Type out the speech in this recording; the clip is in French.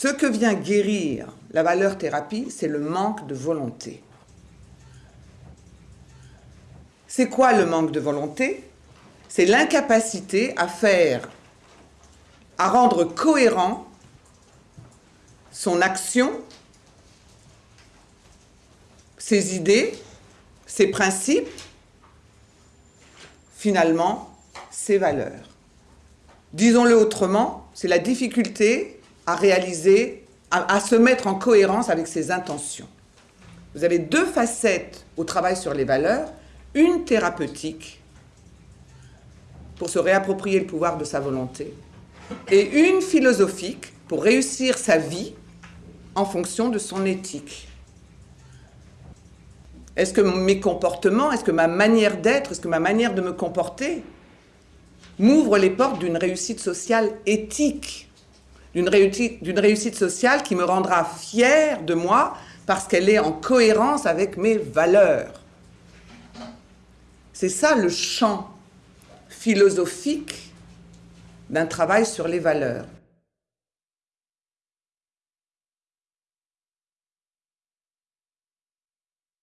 Ce que vient guérir la valeur thérapie, c'est le manque de volonté. C'est quoi le manque de volonté? C'est l'incapacité à faire, à rendre cohérent son action, ses idées, ses principes, finalement, ses valeurs. Disons-le autrement, c'est la difficulté à réaliser, à, se mettre en cohérence avec ses intentions. Vous avez deux facettes au travail sur les valeurs, une thérapeutique pour se réapproprier le pouvoir de sa volonté et une philosophique pour réussir sa vie en fonction de son éthique. Est-ce que mes comportements, est-ce que ma manière d'être, est-ce que ma manière de me comporter m'ouvre les portes d'une réussite sociale éthique, d'une réussite, sociale qui me rendra fière de moi parce qu'elle est en cohérence avec mes valeurs. C'est ça le champ philosophique d'un travail sur les valeurs.